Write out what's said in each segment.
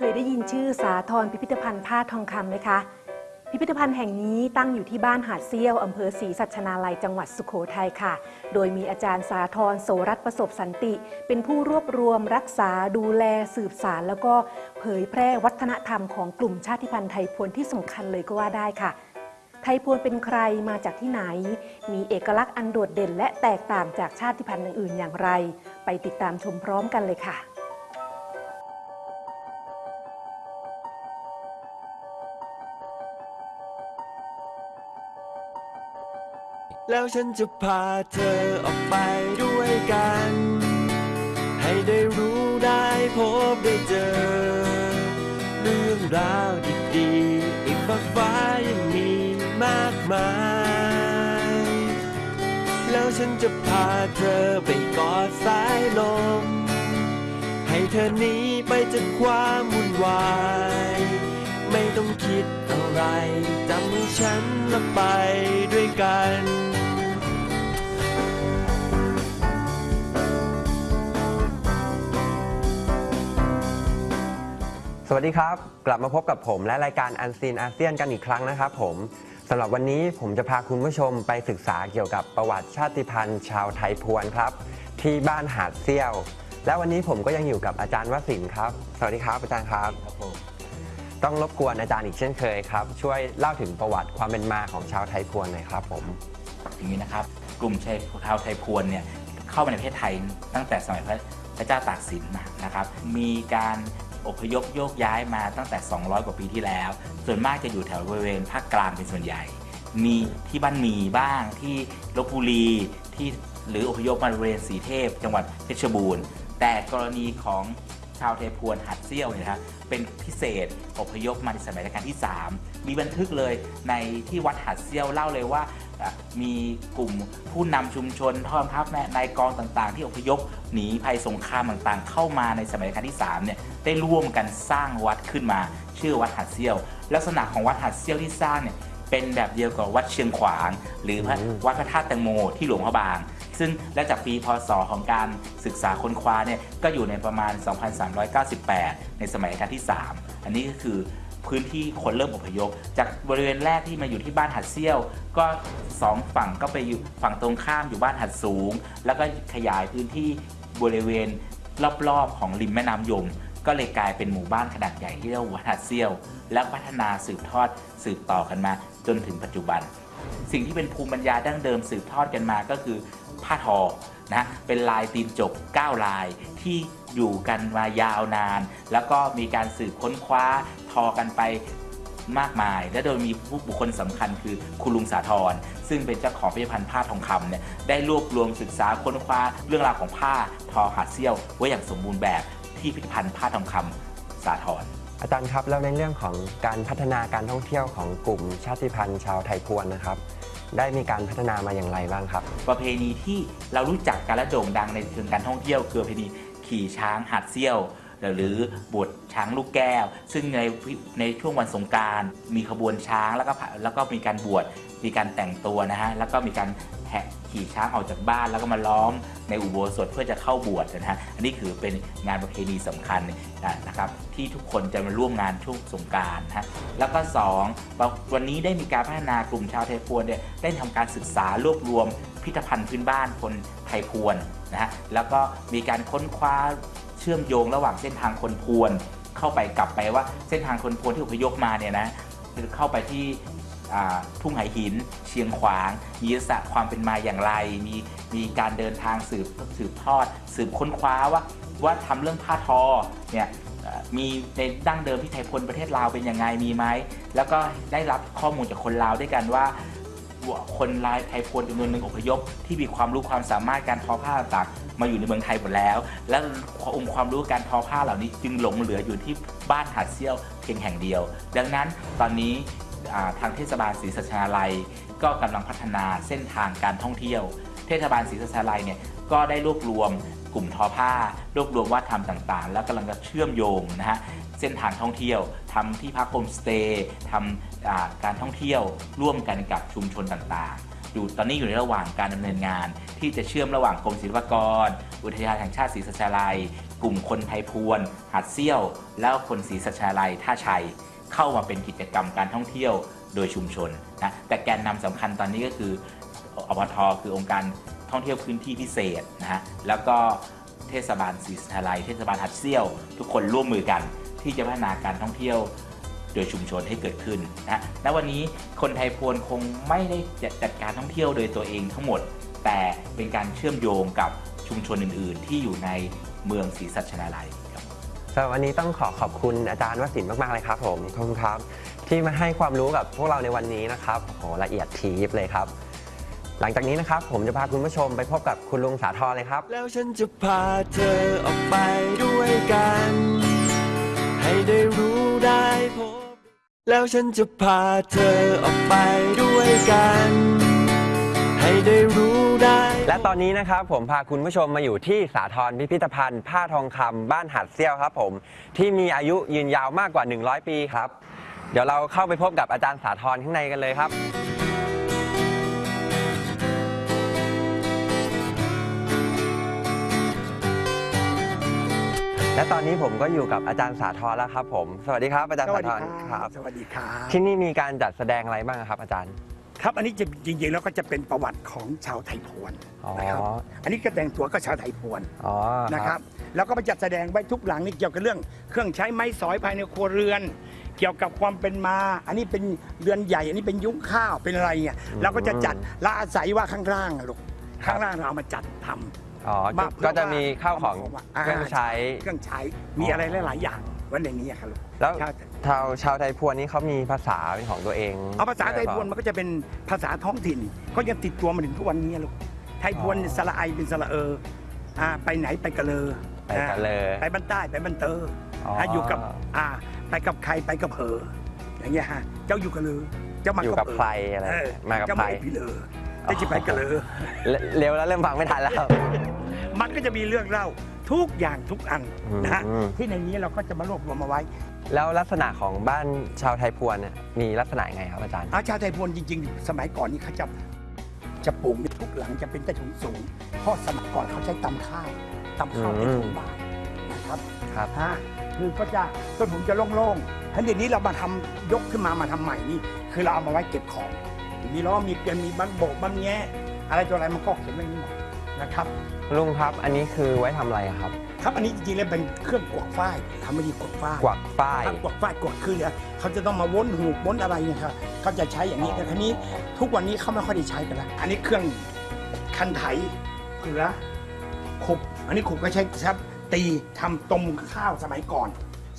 เคยได้ยินชื่อสาทรพิพิธภัณฑ์ผ้าทองคำไหมคะ พิพิธภัณฑ์แห่งนี้ตั้งอยู่ที่บ้านหาดเซี่ยวอำเภอศรีสัชนาลัยจังหวัดสุโขทัยค่ะ โดยมีอาจารย์สาธรโสรัตประสบสันติ เป็นผู้รวบรวมรักษาดูแลสืบสาร แล้วก็เผยแพร่วัฒนธรรมของกลุ่มชาติพันธุ์ไทยพวนที่สำคัญเลยก็ว่าได้ค่ะไทยพวนเป็นใครมาจากที่ไหน มีเอกลักษณ์อันโดดเด่น และแตกต่างจากชาติพันธุ์อื่นๆอย่างไร ไปติดตามชมพร้อมกันเลยค่ะ แล้วฉันจะพาเธอออกไปด้วยกัน ให้ได้รู้ได้พบได้เจอ เรื่องราวดีๆอีกฟ้ากฟ้ายังมีมากมาย แล้วฉันจะพาเธอไปกอดสายลม ให้เธอหนีไปจากความวุ่นวาย ไม่ต้องคิดอะไรจำฉันและไปด้วยกัน สวัสดีครับ กลับมาพบกับผมและรายการอันซีนอาเซียนกันอีกครั้งนะครับผมสำหรับวันนี้ผมจะพาคุณผู้ชมไปศึกษาเกี่ยวกับประวัติชาติพันธุ์ ชาวไทยพวนครับ ที่บ้านหาดเซี่ยว และวันนี้ผมก็ยังอยู่กับอาจารย์วสินทร์ครับ สวัสดีครับอาจารย์ครับครับผมต้องรบกวนอาจารย์อีกเช่นเคยครับ ช่วยเล่าถึงประวัติความเป็นมาของชาวไทยพวนหน่อยครับผมอย่างนี้นะครับ กลุ่มชายชาวไทยพวนเนี่ยเข้ามาในประเทศไทยตั้งแต่สมัยพระพระเจ้าตากสินมานะครับ มีการ อพยพโยกย้ายมาตั้งแต่ 200 กว่าปีที่แล้ว ส่วนมากจะอยู่แถวบริเวณภาคกลางเป็นส่วนใหญ่ มีที่บ้านหมีบ้างที่ลบบุรีที่หรืออพยพมาบริเวณสีเทพ จังหวัดเพชรบูรณ์ แต่กรณีของ ชาวไทยพวนหัดเซี่ยวเนี่ยนะครับเป็นพิเศษอพยพมาในสมัยรัชกาลที่ 3 มีบันทึกเลยในที่วัดหัดเซี่ยวเล่าเลยว่าอะมีกลุ่มผู้นำชุมชนท่อมทัพแม่นายกองต่างๆ ที่อพยพหนีภัยสงครามต่างๆ เข้ามาในสมัยรัชกาลที่3เนี่ยได้ร่วมกันสร้างวัดขึ้นมาชื่อวัดหัดเซี่ยว ลักษณะของวัดหัดเซี่ยวที่สร้างเนี่ยเป็นแบบเดียวกับวัดเชียงขวาง หรือพระอืมวัดพระธาตุแตงโมที่หลวงพระบาง ซึ่งและจากปีพศของการศึกษาค้นคว้าเนี่ยก็อยู่ในประมาณ 2398 ในสมัยรัชกาลที่ 3 อันนี้ก็คือพื้นที่คนเริ่มอพยพ จากบริเวณแรกที่มาอยู่ที่บ้านหัดเซี่ยว ก็สองฝั่งก็ไปอยู่ฝั่งตรงข้ามอยู่บ้านหัดสูง แล้วก็ขยายพื้นที่บริเวณรอบๆของริมแม่น้ำยม ก็เลยกลายเป็นหมู่บ้านขนาดใหญ่ที่เรียกว่าวัดหัดเซี่ยว แล้วพัฒนาสืบทอดสืบต่อกันมาจนถึงปัจจุบัน สิ่งที่เป็นภูมิปัญญาดั้งเดิมสืบทอดกันมาก็คือผ้าทอนะเป็นลายตีนจก 9 ลายที่อยู่กันมายาวนาน แล้วก็มีการสืบค้นคว้าทอกันไปมากมาย และโดยมีผู้บุคคลสำคัญคือคุณลุงสาธรซึ่งเป็นเจ้าของพิพิธภัณฑ์ผ้าทองคำเนี่ยได้รวบรวมศึกษาค้นคว้าเรื่องราวของผ้าทอหาดเซี่ยวไว้อย่างสมบูรณ์แบบ ที่พิพิธภัณฑ์ผ้าทองคำสาธรอาจารย์ครับแล้วในเรื่องของการพัฒนาการท่องเที่ยวของกลุ่มชาติพันธุ์ชาวไทยพวนนะครับ ได้มีการพัฒนามาอย่างไรบ้างครับ ประเพณีที่เรารู้จักกันและโด่งดังในเชิงการท่องเที่ยวคือประเพณีขี่ช้างหัดเซี่ยวหรือบวชช้างลูกแก้ว ซึ่งในในช่วงวันสงกราร มีขบวนช้างแล้วก็ผ่าแล้วก็มีการบวชมีการแต่งตัวนะฮะแล้วก็มีการ แห่ขี่ช้างออกจากบ้านแล้วก็มาล้อมในอุโบสถเพื่อจะเข้าบวชนะฮะอันนี้คือเป็นงานประเพณีสำคัญนะครับที่ทุกคนจะมาร่วมงานช่วงสงกรารนะฮะแล้วก็สองวันนี้ได้มีการพัฒนากลุ่มชาวไทยพวนเนี่ยได้ทำการศึกษารวบรวมพิพิธภัณฑ์พื้นบ้านคนไทยพวนนะฮะแล้วก็มีการค้นคว้าเชื่อมโยงระหว่างเส้นทางคนพวน เข้าไปกลับไปว่าเส้นทางคนพวนที่อพยพมาเนี่ยนะเข้าไปที่ ทุ่งไหหิน เชียงขวาง มีลักษณะความเป็นมาอย่างไร มีมีการเดินทางสืบสืบทอด สืบค้นคว้าว่าว่าทำเรื่องผ้าทอเนี่ยมีในดั้งเดิมที่ไทยพลประเทศลาวเป็นยังไงมีไหมแล้วก็ได้รับข้อมูลจากคนลาวด้วยกันว่าคนลายไทยพลจำนวนหนึ่งอพยพ ที่มีความรู้ความสามารถการทอผ้าต่างๆมาอยู่ในเมืองไทยหมดแล้ว และองค์ความรู้การทอผ้าเหล่านี้จึงหลงเหลืออยู่ที่บ้านหาดเซี่ยวเพียงแห่งเดียว ดังนั้นตอนนี้ ทางเทศบาลศรีสัชนาลัย ก็กำลังพัฒนาเส้นทางการท่องเที่ยว เทศบาลศรีสัชนาลัยเนี่ยก็ได้รวบรวมกลุ่มทอผ้ารวบรวมวัฒนธรรมต่างๆ แล้วกำลังจะเชื่อมโยงนะฮะเส้นทางท่องเที่ยวทำที่พักโฮมสเตย์ทำการท่องเที่ยวร่วมกันกับชุมชนต่างๆ อยู่ตอนนี้อยู่ในระหว่างการดำเนินงาน ที่จะเชื่อมระหว่างกรมศิลปากร อุทยานแห่งชาติศรีสัชนาลัย กลุ่มคนไทยพวนหัดเซี่ยว แล้วคนศรีสัชนาลัยท่าชัย เข้ามาเป็นกิจกรรมการท่องเที่ยวโดยชุมชนนะแต่แกนนำสำคัญตอนนี้ก็คืออปทคือองค์การท่องเที่ยวพื้นที่พิเศษนะฮะแล้วก็เทศบาลศรีสัชนาลัยเทศบาลหัดเซี่ยว ทุกคนร่วมมือกัน ที่จะพัฒนาการท่องเที่ยวโดยชุมชนให้เกิดขึ้นนะณวันนี้คนไทยพวนคงไม่ได้จัดการท่องเที่ยวโดยตัวเองทั้งหมด แต่เป็นการเชื่อมโยงกับชุมชนอื่น ๆ ที่อยู่ในเมืองศรีสัชนาลัยครับสำหรับวันนี้ต้องขอขอบคุณอาจารย์วสินมากๆเลยครับผมขอบคุณครับ ที่มาให้ความรู้กับพวกเราในวันนี้นะครับโหละเอียดทีบเลยครับ หลังจากนี้นะครับ ผมจะพาคุณผู้ชมไปพบกับคุณลุงสาธรเลยครับ แล้วฉันจะพาเธอออกไปด้วยกัน ให้ได้รู้ได้พบแล้วฉันจะพาเธอออกไปด้วยกัน ได้รู้ได้ และตอนนี้นะครับผมพาคุณผู้ชมมาอยู่ที่สาทรพิพิธภัณฑ์ ผ้าทองคำบ้านหัดเซี่ยวครับผมที่มีอายุยืนยาวมากกว่า 100 ปีครับ เดี๋ยวเราเข้าไปพบกับอาจารย์สาธรข้างในกันเลยครับ และตอนนี้ผมก็อยู่กับอาจารย์สาธรแล้วครับผม สวัสดีครับอาจารย์สสาวัสธดีรคครัรับบสวัสดีครับ ที่นี่มีการจัดแสดงอะไรบ้างครับอาจารย์ ครับอันนี้จะจริงๆแล้วก็จะเป็นประวัติของชาวไทยพวนอ๋อนะครับอันนี้ก็แต่งตัวก็ชาวไทยพวนอ๋อนะครับแล้วก็ไปจัดแสดงไว้ทุกหลังนี่เกี่ยวกับเรื่องเครื่องใช้ไม้สอยภายในครัวเรือน เกี่ยวกับความเป็นมา อันนี้เป็นเรือนใหญ่ อันนี้เป็นยุ้งข้าวเป็นอะไรเงี้ยเราก็จะจัดและอาศัยว่าข้างล่างอะลูกข้างล่างเราเอามาจัดทำ อ๋อมาก็จะมีข้าวของาเครื่องใช้ เครื่องใช้มีอะไรหลาย ๆ อย่างไวันในนี้อะครับลูกแล้วใช่ชาวชาวไทยพวนนี่เขามีภาษาเป็นของตัวเองเอาภาษาไทยพวนมันก็จะเป็นภาษาท้องถิ่นก็ยังติดตัวมาถึงทุกวันนี้ลูกไทยพวนสระไอเป็นสระเอออ่าไปไหนไปกะเลอไปกะเลอไปบ้านใต้ไปบ้านเตออ๋ออ่าอยู่กับอ่าไปกับใครไปกับเพออย่างเงี้ยฮะเจ้าอยู่กะเลอเจ้ามาอยู่กับเผใครอะไรเออมากับเจ้าใครไม่พี่เลอได้จะไปกะเลอเลเร็วแล้วเริ่มฟังไม่ทันแล้ว มันก็จะมีเรื่องเล่า ทุกอย่างทุกอันนะฮะอืมที่ในนี้เราก็จะมารวบรวมมาไว้ แล้วลักษณะของบ้านชาวไทยพวนเนี่ยมีลักษณะยังไงครับอาจารย์อาชาวไทยพวนจริง ๆ สมัยก่อนนี่เขาจะจะปลูกในทุกหลังจะเป็นใต้ถุนสูงเพราะสมัยก่อนเขาใช้ตำข้าวตำข้าวเป็นถุงบาทนะครับครับฮะคือก็จะต้นผมจะโล่งๆทันเดี๋ยวนี้เรามาทำยกขึ้นมามาทำใหม่นี่คือเราเอามาไว้เก็บของมีล้อมีเกลียวมีบันโบกบันแงะอะไรตัวอะไรมันก็เขียนไว้นี่หมด นะครับลุงครับ อันนี้คือไว้ทำอะไรครับ ครับอันนี้จริงๆแล้วเป็นเครื่องกวกฝ้ายทำไม่ดีกวกฝ้ายกวักฝ้ายครับกวกฝ้ายกวกคือเนี่ยเขาจะต้องมาวนหูกวนอะไรเนี่ยครับเขาจะใช้อย่างนี้แต่ทีนี้ทุกวันนี้เขาไม่ค่อยได้ใช้กันแล้วอันนี้เครื่องคันไถเกลือขุบอันนี้ขุบก็ใช้ครับตีทำต้มข้าวสมัยก่อน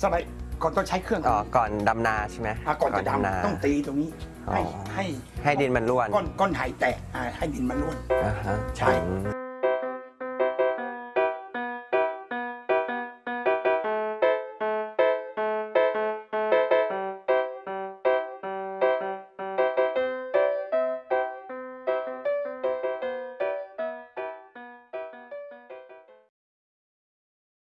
สมัยก่อนต้องใช้เครื่องอ๋อก่อนดำนาใช่ไหมอะก่อนจะนาดำต้องตีตรงนี้ให้อ๋อให้ให้ดินมันร่วนก้อนก้อนไถแตกอ่าให้ดินมันร่วนอ่าฮะใช่อืม